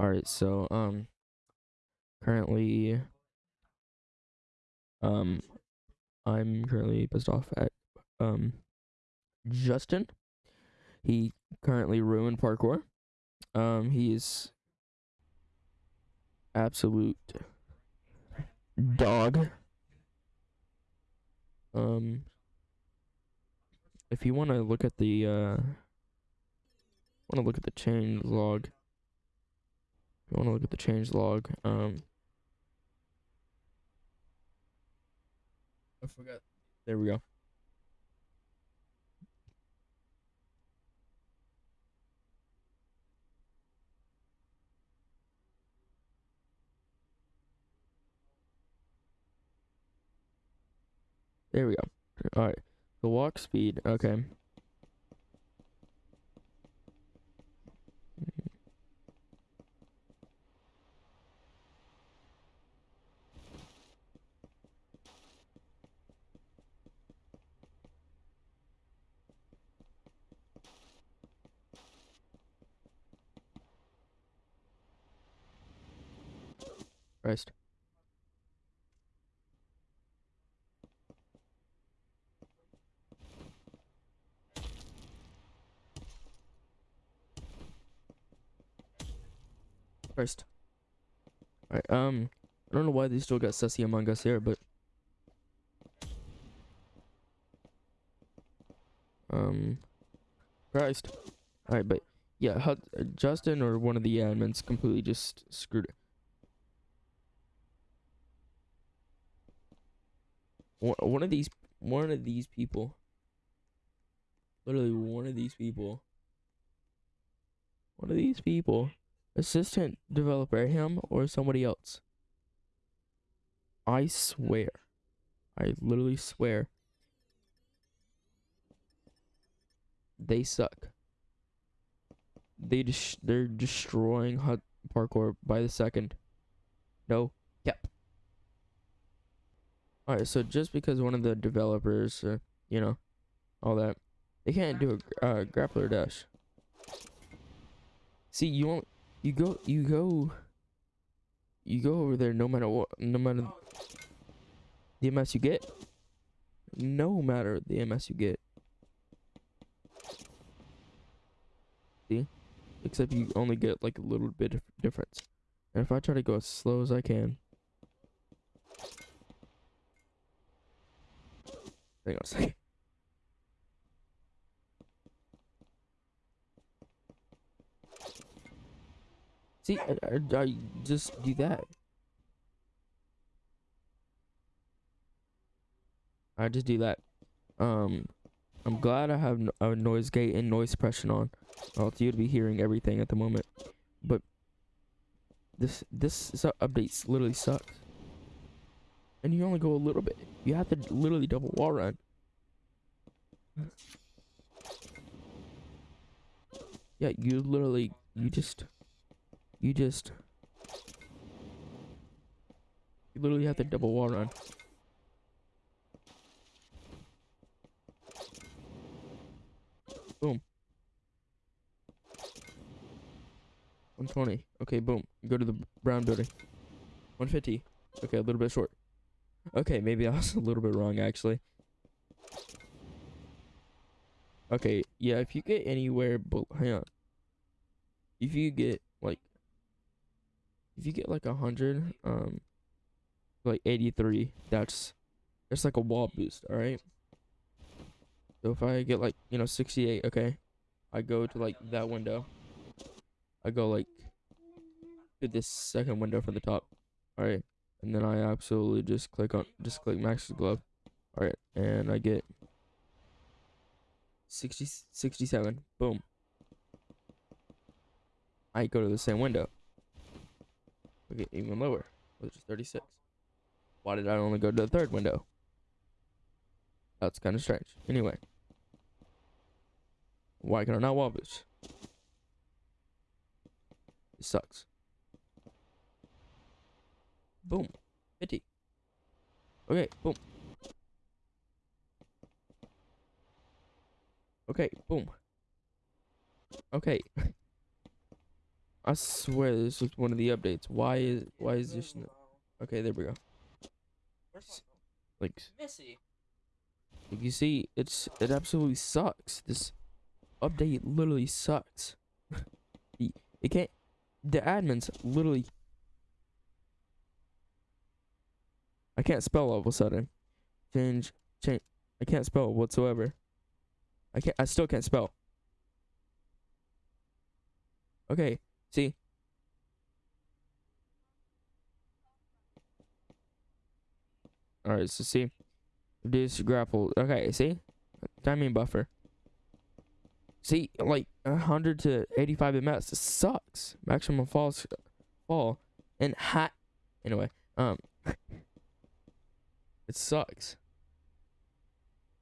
Alright, so um currently um I'm currently pissed off at um Justin. He currently ruined parkour. Um he's absolute dog. Um if you want to look at the uh want to look at the change log you want to look at the change log um I forgot. there we go. There we go. All right. The walk speed okay Christ. Christ. Alright, um, I don't know why they still got Sussy Among Us here, but... Um, Christ. Alright, but, yeah, Justin or one of the admins completely just screwed it. One of these, one of these people, literally one of these people, one of these people, assistant developer, him or somebody else. I swear, I literally swear, they suck. They just they're destroying hut parkour by the second. No, yep. Alright, so just because one of the developers, uh, you know, all that, they can't do a uh, grappler dash. See, you won't, you go, you go, you go over there no matter what, no matter the MS you get, no matter the MS you get. See? Except you only get like a little bit of difference. And if I try to go as slow as I can, Hang on a second. See, I, I, I just do that. I just do that. Um, I'm glad I have a noise gate and noise suppression on, else you'd be hearing everything at the moment. But this this update literally sucks and you only go a little bit. You have to literally double wall run. Yeah, you literally, you just, you just, you literally have to double wall run. Boom. 120. Okay, boom. Go to the brown building. 150. Okay, a little bit short. Okay, maybe I was a little bit wrong actually. Okay, yeah, if you get anywhere, but hang on. If you get like, if you get like a hundred, um, like eighty three, that's that's like a wall boost. All right. So if I get like you know sixty eight, okay, I go to like that window. I go like to this second window from the top. All right and then I absolutely just click on just click Max's glove. All right, and I get 60 67. Boom. I go to the same window. Okay, even lower, which is 36. Why did I only go to the third window? That's kind of strange. Anyway. Why can I not wall boost? It sucks. Boom. 50. Okay, boom. Okay, boom. Okay. I swear this was one of the updates. Why is why is this? n- Okay, there we go. Like, Missy. like you see, it's it absolutely sucks. This update literally sucks. It can't. The admins literally. I can't spell all of a sudden. Change, change. I can't spell whatsoever. I can't. I still can't spell. Okay, see. All right, so see, reduce grapple. Okay, see, timing buffer. See, like hundred to eighty-five ms. It sucks. Maximum falls, fall, and hat. Anyway, um, it sucks.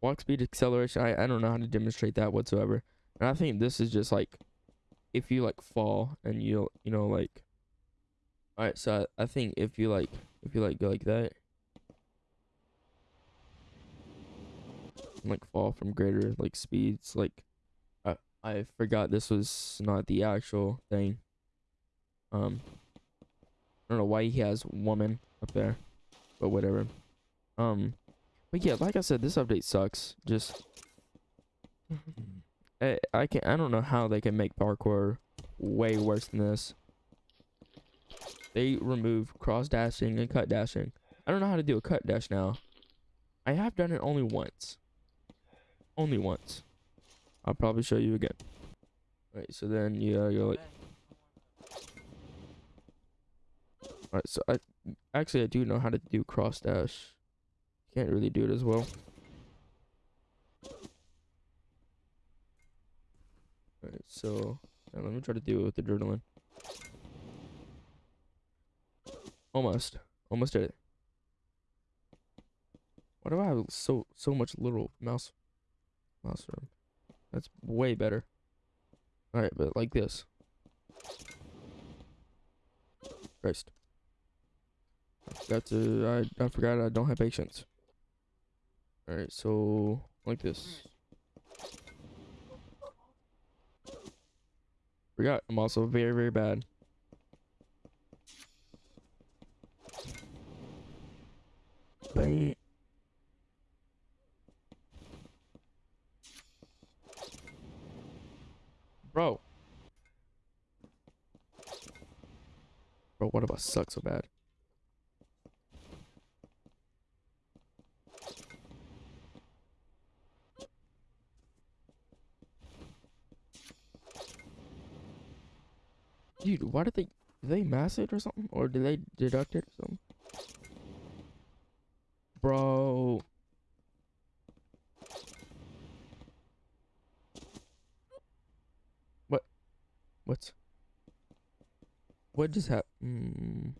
Walk speed acceleration. I I don't know how to demonstrate that whatsoever. And I think this is just like, if you like fall and you you know like. All right, so I, I think if you like if you like go like that. like fall from greater like speeds like I I forgot this was not the actual thing. Um I don't know why he has woman up there. But whatever. Um but yeah, like I said, this update sucks. Just I, I can I don't know how they can make parkour way worse than this. They remove cross dashing and cut dashing. I don't know how to do a cut dash now. I have done it only once. Only once. I'll probably show you again. Alright, so then you uh, go like Alright, so I actually I do know how to do cross dash. Can't really do it as well. Alright, so let me try to do it with adrenaline. Almost. Almost did it. Why do I have so so much little mouse mouse room? That's way better. Alright, but like this. Christ. Got to I I forgot I don't have patience. Alright, so like this. Forgot I'm also very, very bad. Bam. Bro. Bro, what I suck so bad? Dude, why did they did they mass it or something? Or did they deduct it or something? Bro. What? What's what just happened?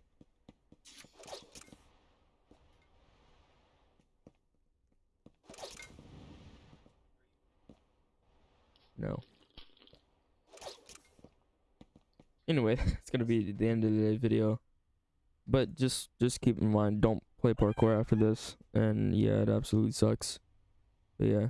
Mm. No. Anyway, it's gonna be the end of the video. But just just keep in mind, don't play parkour after this. And yeah, it absolutely sucks. But yeah.